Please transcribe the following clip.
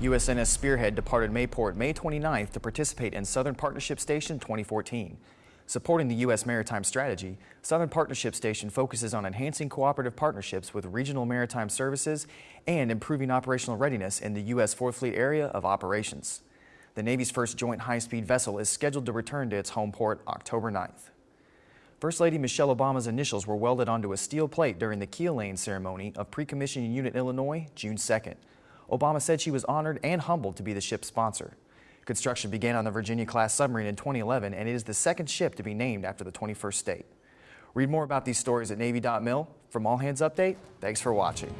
USNS Spearhead departed Mayport May 29th to participate in Southern Partnership Station 2014. Supporting the U.S. maritime strategy, Southern Partnership Station focuses on enhancing cooperative partnerships with regional maritime services and improving operational readiness in the U.S. Fourth Fleet area of operations. The Navy's first joint high-speed vessel is scheduled to return to its home port October 9th. First Lady Michelle Obama's initials were welded onto a steel plate during the keel laying ceremony of Pre-Commissioning Unit Illinois, June 2nd. Obama said she was honored and humbled to be the ship's sponsor. Construction began on the Virginia-class submarine in 2011, and it is the second ship to be named after the 21st state. Read more about these stories at Navy.mil. From All Hands Update, thanks for watching.